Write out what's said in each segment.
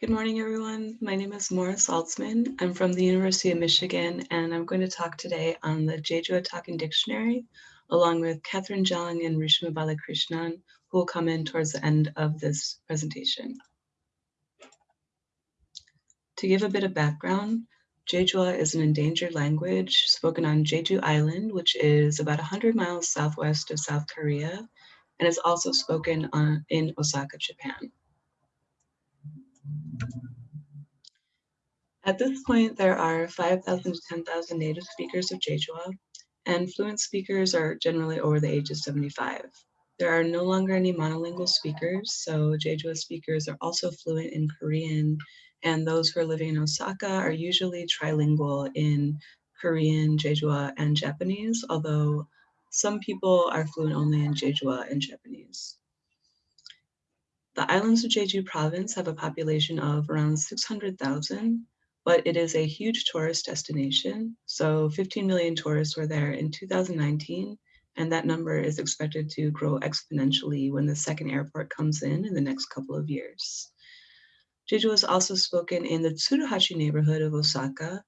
Good morning, everyone. My name is Moira Saltzman. I'm from the University of Michigan, and I'm going to talk today on the Jejueo Talking Dictionary, along with Catherine Jung and Rishma Balakrishnan, who will come in towards the end of this presentation. To give a bit of background, Jejueo is an endangered language spoken on Jeju Island, which is about 100 miles southwest of South Korea, and is also spoken on, in Osaka, Japan. At this point, there are 5,000 to 10,000 native speakers of Jejueo, and fluent speakers are generally over the age of 75. There are no longer any monolingual speakers, so Jejueo speakers are also fluent in Korean, and those who are living in Osaka are usually trilingual in Korean, Jejueo, and Japanese, although some people are fluent only in Jejueo and Japanese. The islands of Jeju province have a population of around 600,000, but it is a huge tourist destination. So 15 million tourists were there in 2019, and that number is expected to grow exponentially when the second airport comes in in the next couple of years. Jeju is also spoken in the Tsuruhashi neighborhood of Osaka,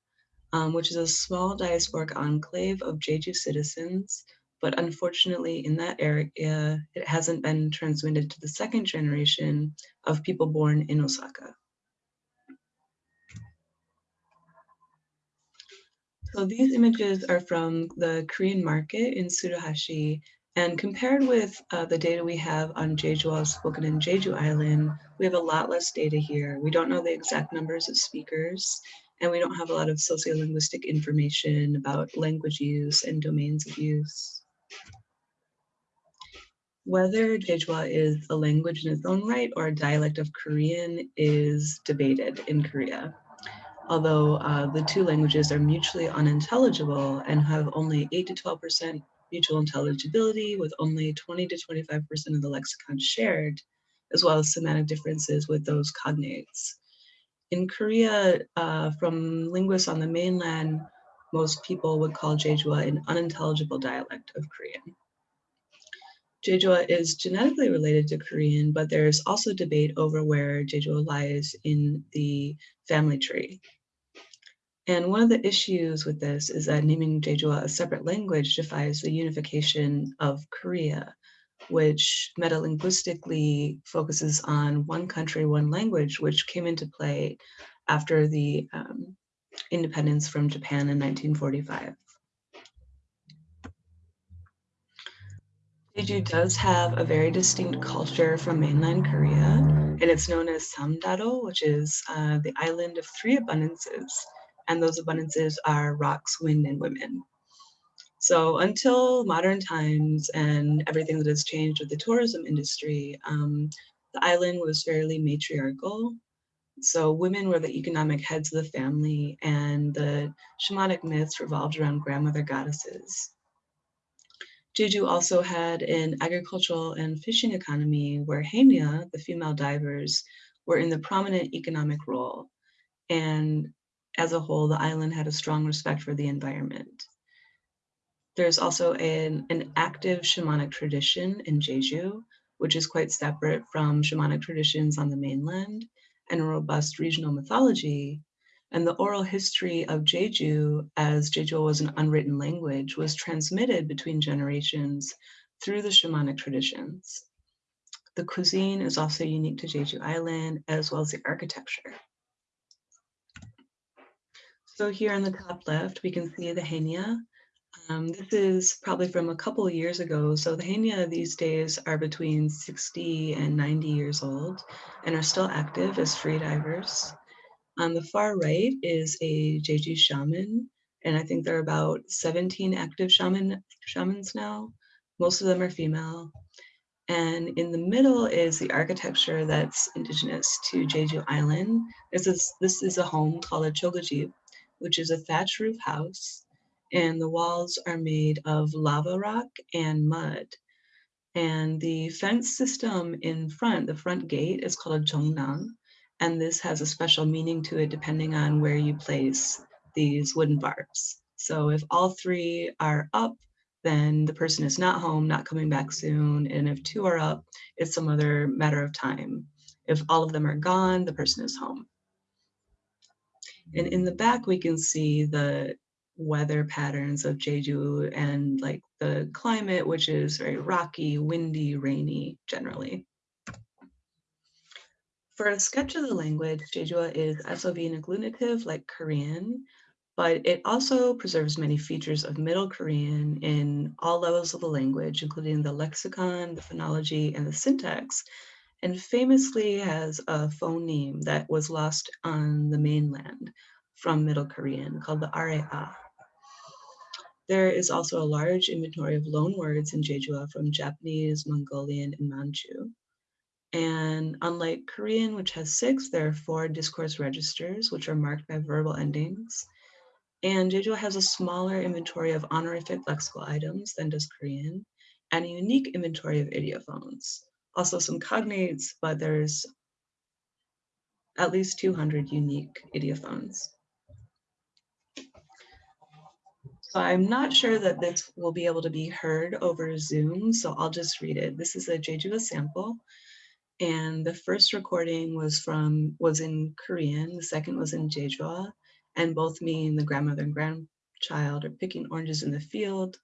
um, which is a small diasporic enclave of Jeju citizens, but unfortunately in that area, it hasn't been transmitted to the second generation of people born in Osaka. So these images are from the Korean market in Tsuruhashi, and compared with uh, the data we have on Jeju spoken in Jeju Island, we have a lot less data here. We don't know the exact numbers of speakers, and we don't have a lot of sociolinguistic information about language use and domains of use. Whether Jejueo is a language in its own right or a dialect of Korean is debated in Korea although uh, the two languages are mutually unintelligible and have only 8 to 12% mutual intelligibility with only 20 to 25% of the lexicon shared, as well as semantic differences with those cognates. In Korea, uh, from linguists on the mainland, most people would call Jejueo an unintelligible dialect of Korean. Jejueo is genetically related to Korean, but there's also debate over where Jejueo lies in the family tree. And one of the issues with this is that naming Jejueo a separate language defies the unification of Korea, which metalinguistically focuses on one country, one language, which came into play after the um, independence from Japan in 1945. Jeju does have a very distinct culture from mainland Korea, and it's known as Samdado, which is uh, the island of three abundances and those abundances are rocks, wind, and women. So until modern times and everything that has changed with the tourism industry, um, the island was fairly matriarchal. So women were the economic heads of the family and the shamanic myths revolved around grandmother goddesses. Jeju also had an agricultural and fishing economy where haenyeo, the female divers, were in the prominent economic role. And as a whole, the island had a strong respect for the environment. There's also an, an active shamanic tradition in Jeju, which is quite separate from shamanic traditions on the mainland, and a robust regional mythology. And the oral history of Jeju, as Jeju was an unwritten language, was transmitted between generations through the shamanic traditions. The cuisine is also unique to Jeju Island, as well as the architecture. So here on the top left, we can see the haenyeo. Um, this is probably from a couple years ago. So the haenyeo these days are between 60 and 90 years old and are still active as freedivers. On the far right is a Jeju shaman, and I think there are about 17 active shaman shamans now. Most of them are female. And in the middle is the architecture that's indigenous to Jeju Island. This is, this is a home called a choge집, which is a thatch roof house, and the walls are made of lava rock and mud. And the fence system in front, the front gate, is called a jongnam, and this has a special meaning to it depending on where you place these wooden bars. So if all three are up, then the person is not home, not coming back soon. And if two are up, it's some other matter of time. If all of them are gone, the person is home. And in the back, we can see the weather patterns of Jeju and like the climate, which is very rocky, windy, rainy generally. For a sketch of the language, Jeju is SOV and agglutinative like Korean, but it also preserves many features of Middle Korean in all levels of the language, including the lexicon, the phonology, and the syntax, and famously has a phoneme that was lost on the mainland from Middle Korean called the arae-a. There is also a large inventory of loanwords in Jeju from Japanese, Mongolian, and Manchu. And unlike Korean, which has six, there are four discourse registers, which are marked by verbal endings. And Jeju has a smaller inventory of honorific lexical items than does Korean, and a unique inventory of ideophones. Also some cognates, but there's at least 200 unique ideophones. So I'm not sure that this will be able to be heard over Zoom, so I'll just read it. This is a Jeju sample. And the first recording was from was in Korean, the second was in Jeju, and both me and the grandmother and grandchild are picking oranges in the field.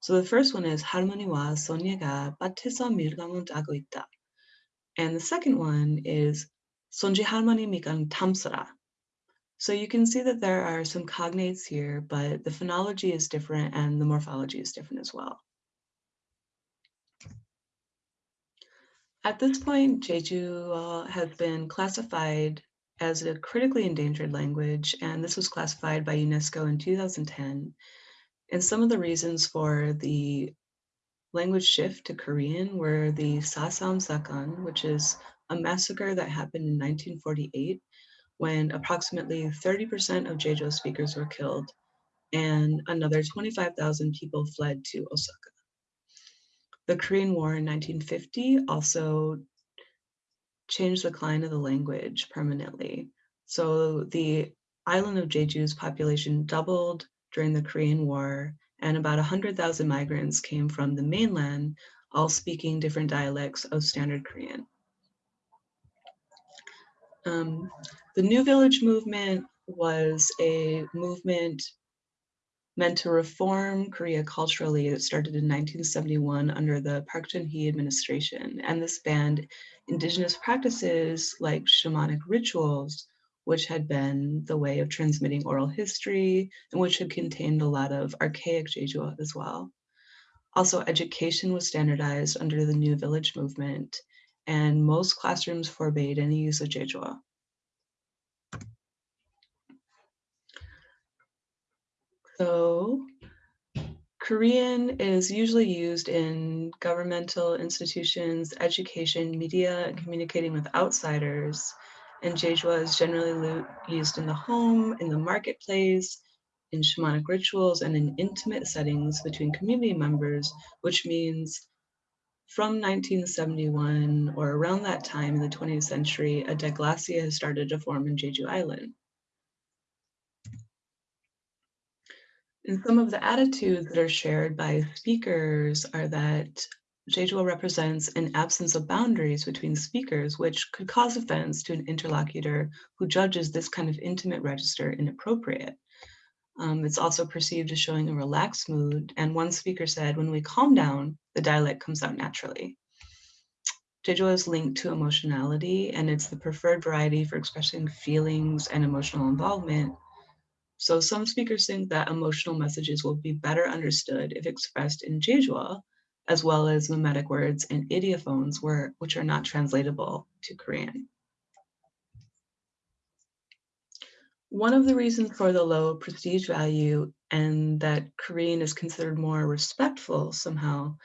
So the first one is 할머니와 소녀가 밭에서 밀감을 따고 있다. And the second one is 손지 할머니 미간 탐스라. so you can see that there are some cognates here, but the phonology is different and the morphology is different as well. At this point, Jeju has been classified as a critically endangered language, and this was classified by UNESCO in 2010. And some of the reasons for the language shift to Korean were the Sasam Sageon, which is a massacre that happened in 1948 when approximately 30% of Jeju speakers were killed and another 25,000 people fled to Osaka. The Korean War in 1950 also changed the decline of the language permanently. So the island of Jeju's population doubled during the Korean War, and about 100,000 migrants came from the mainland, all speaking different dialects of Standard Korean. Um, the New Village movement was a movement meant to reform Korea culturally. It started in 1971 under the Park Geun-hye administration, and this banned indigenous practices like shamanic rituals, which had been the way of transmitting oral history and which had contained a lot of archaic Jeju as well. Also, education was standardized under the New Village movement, and most classrooms forbade any use of Jeju. So Korean is usually used in governmental institutions, education, media, and communicating with outsiders. And Jeju is generally used in the home, in the marketplace, in shamanic rituals, and in intimate settings between community members, which means from 1971 or around that time in the 20th century, a diglossia has started to form in Jeju Island. And some of the attitudes that are shared by speakers are that Jeju represents an absence of boundaries between speakers, which could cause offense to an interlocutor who judges this kind of intimate register inappropriate. Um, it's also perceived as showing a relaxed mood, and one speaker said, when we calm down, the dialect comes out naturally. Jeju is linked to emotionality, and it's the preferred variety for expressing feelings and emotional involvement, so some speakers think that emotional messages will be better understood if expressed in Jeju, as well as mimetic words and ideophones were, which are not translatable to Korean. One of the reasons for the low prestige value and that Korean is considered more respectful somehow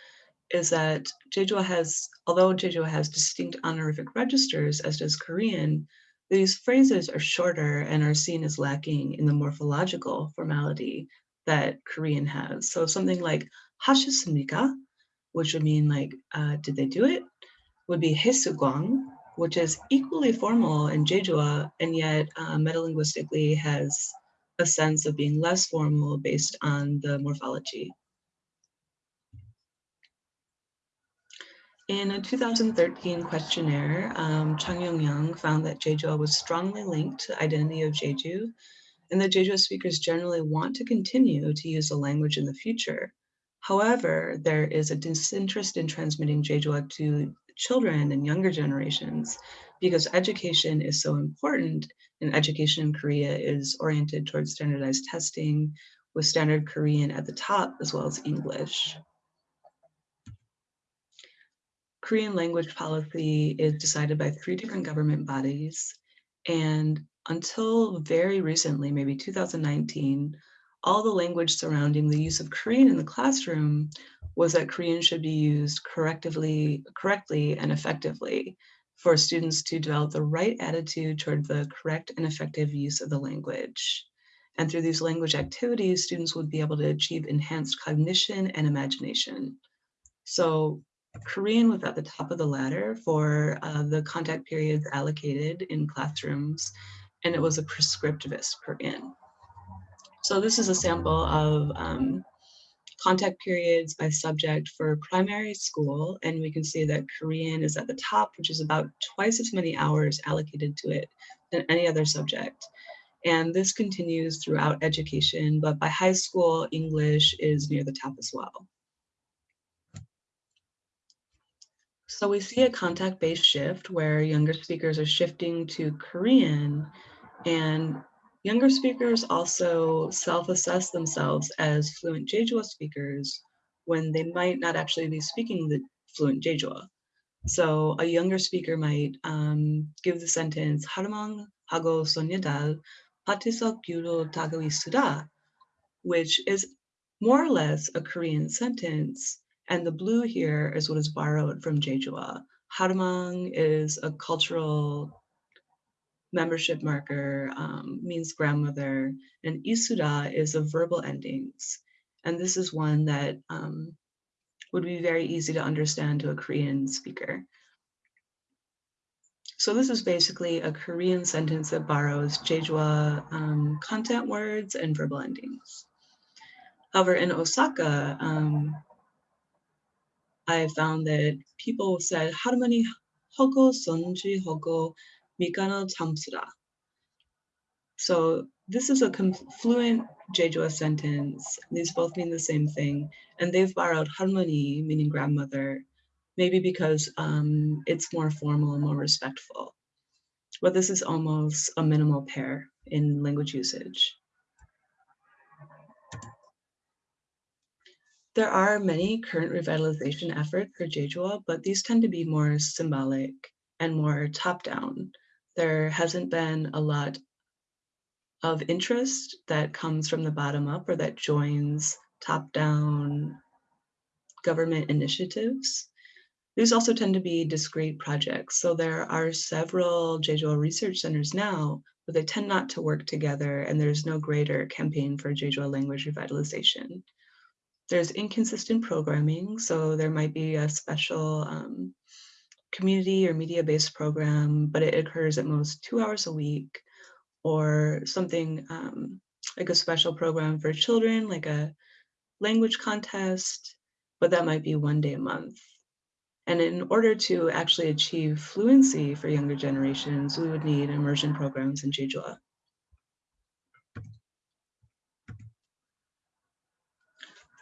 is that Jeju has, although Jeju has distinct honorific registers, as does Korean, these phrases are shorter and are seen as lacking in the morphological formality that Korean has. So something like 하셨습니까, which would mean like, uh, did they do it, would be 했을광, which is equally formal in Jeju, and yet uh, metalinguistically has a sense of being less formal based on the morphology. In a 2013 questionnaire, um, Chung Yong-young found that Jeju was strongly linked to the identity of Jeju, and that Jeju speakers generally want to continue to use the language in the future. However, there is a disinterest in transmitting Jeju to children and younger generations because education is so important and education in Korea is oriented towards standardized testing with standard Korean at the top as well as English. Korean language policy is decided by three different government bodies. And until very recently, maybe 2019, all the language surrounding the use of Korean in the classroom was that Korean should be used correctively, correctly and effectively for students to develop the right attitude toward the correct and effective use of the language. And through these language activities, students would be able to achieve enhanced cognition and imagination. So Korean was at the top of the ladder for uh, the contact periods allocated in classrooms, and it was a prescriptivist Korean. So this is a sample of um, contact periods by subject for primary school, and we can see that Korean is at the top, which is about twice as many hours allocated to it than any other subject. And this continues throughout education, but by high school, English is near the top as well. So we see a contact-based shift where younger speakers are shifting to Korean and Younger speakers also self-assess themselves as fluent Jejueo speakers when they might not actually be speaking the fluent Jejueo. So a younger speaker might um, give the sentence 하루만 하고 소녀달 patisok 규로 타고 suda," which is more or less a Korean sentence. And the blue here is what is borrowed from Jejueo. Harumang is a cultural membership marker um, means grandmother, and isuda is of verbal endings. And this is one that um, would be very easy to understand to a Korean speaker. So this is basically a Korean sentence that borrows Jeju um, content words and verbal endings. However, in Osaka, um, I found that people said harmony hoko, sunji hoko, Mikana Tamsura. So this is a fluent Jeju sentence. These both mean the same thing. And they've borrowed harmony, meaning grandmother, maybe because um, it's more formal and more respectful. But this is almost a minimal pair in language usage. There are many current revitalization efforts for Jejueo, but these tend to be more symbolic and more top-down. There hasn't been a lot of interest that comes from the bottom up or that joins top-down government initiatives. These also tend to be discrete projects. So there are several Jeju research centers now, but they tend not to work together and there's no greater campaign for Jeju language revitalization. There's inconsistent programming, so there might be a special um, community or media-based program, but it occurs at most two hours a week, or something um, like a special program for children, like a language contest, but that might be one day a month. And in order to actually achieve fluency for younger generations, we would need immersion programs in Jeju.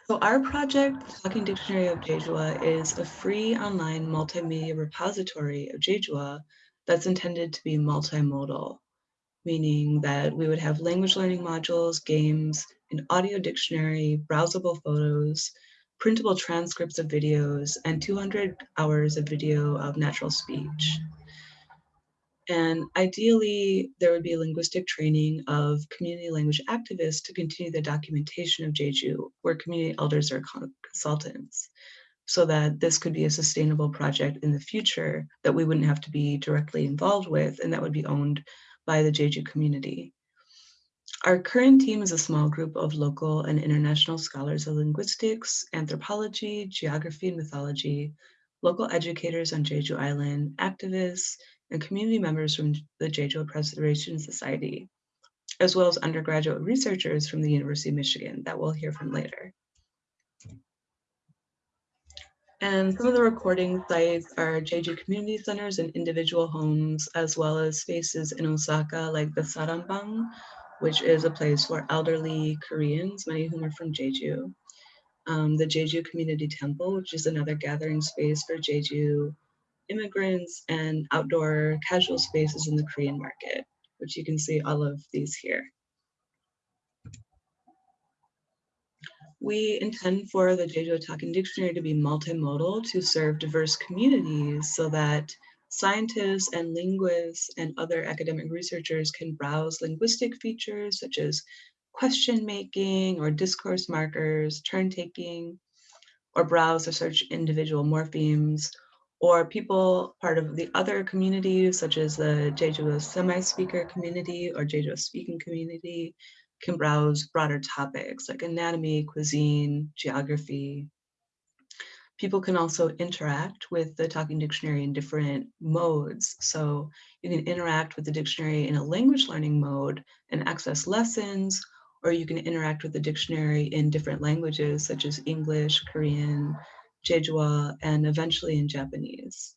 So our project, Talking Dictionary of Jeju, is a free online multimedia repository of Jeju that's intended to be multimodal, meaning that we would have language learning modules, games, an audio dictionary, browsable photos, printable transcripts of videos, and 200 hours of video of natural speech. And ideally, there would be linguistic training of community language activists to continue the documentation of Jeju, where community elders are consultants, so that this could be a sustainable project in the future that we wouldn't have to be directly involved with, and that would be owned by the Jeju community. Our current team is a small group of local and international scholars of linguistics, anthropology, geography and mythology, local educators on Jeju Island, activists, and community members from the Jeju Preservation Society, as well as undergraduate researchers from the University of Michigan that we'll hear from later. And some of the recording sites are Jeju community centers and individual homes, as well as spaces in Osaka like the Sarangbang, which is a place for elderly Koreans, many of whom are from Jeju. Um, the Jeju Community Temple, which is another gathering space for Jeju immigrants and outdoor casual spaces in the Korean market, which you can see all of these here. We intend for the Jeju Talking Dictionary to be multimodal to serve diverse communities so that scientists and linguists and other academic researchers can browse linguistic features such as question making or discourse markers, turn taking, or browse or search individual morphemes, or people part of the other communities such as the Jeju semi-speaker community or Jeju speaking community can browse broader topics like anatomy, cuisine, geography. People can also interact with the Talking Dictionary in different modes. So you can interact with the dictionary in a language learning mode and access lessons, or you can interact with the dictionary in different languages such as English, Korean, Jejueo, and eventually in Japanese.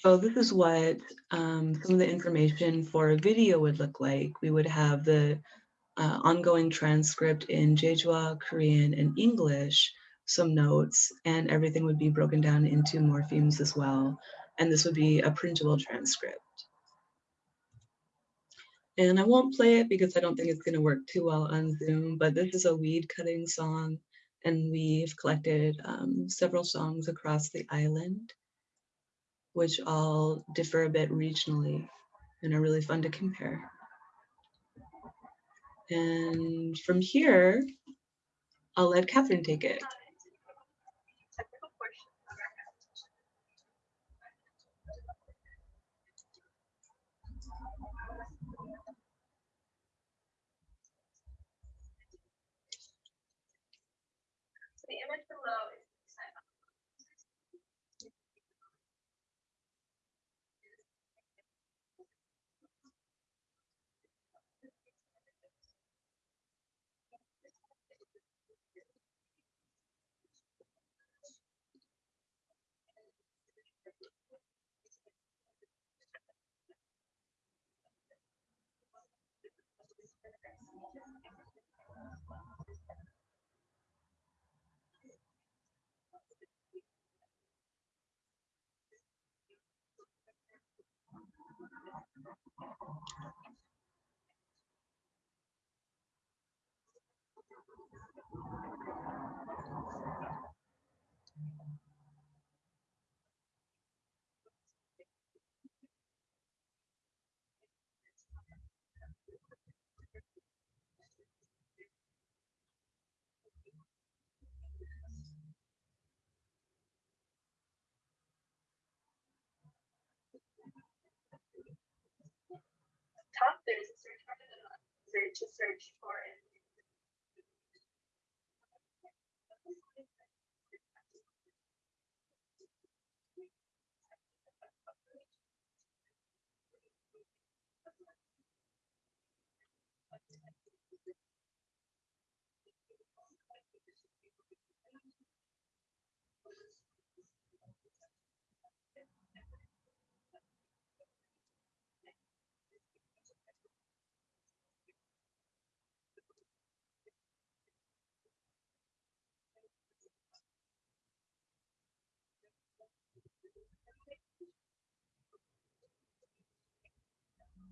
So this is what um, some of the information for a video would look like. We would have the uh, ongoing transcript in Jejueo, Korean, and English, some notes, and everything would be broken down into morphemes as well. And this would be a printable transcript. And I won't play it because I don't think it's gonna work too well on Zoom, but this is a weed cutting song and we've collected um, several songs across the island which all differ a bit regionally and are really fun to compare. And from here, I'll let Catherine take it. Image below is Thank you. top, there's a search bar that allows you to search for it.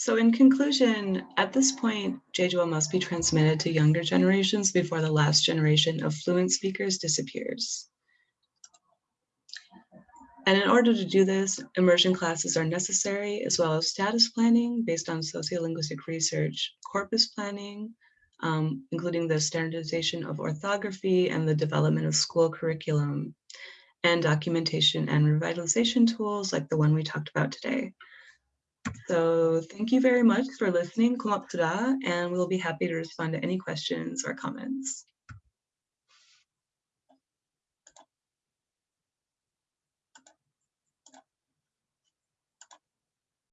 So in conclusion, at this point, Jejueo must be transmitted to younger generations before the last generation of fluent speakers disappears. And in order to do this, immersion classes are necessary, as well as status planning based on sociolinguistic research, corpus planning, um, including the standardization of orthography and the development of school curriculum, and documentation and revitalization tools like the one we talked about today. So thank you very much for listening, and we'll be happy to respond to any questions or comments.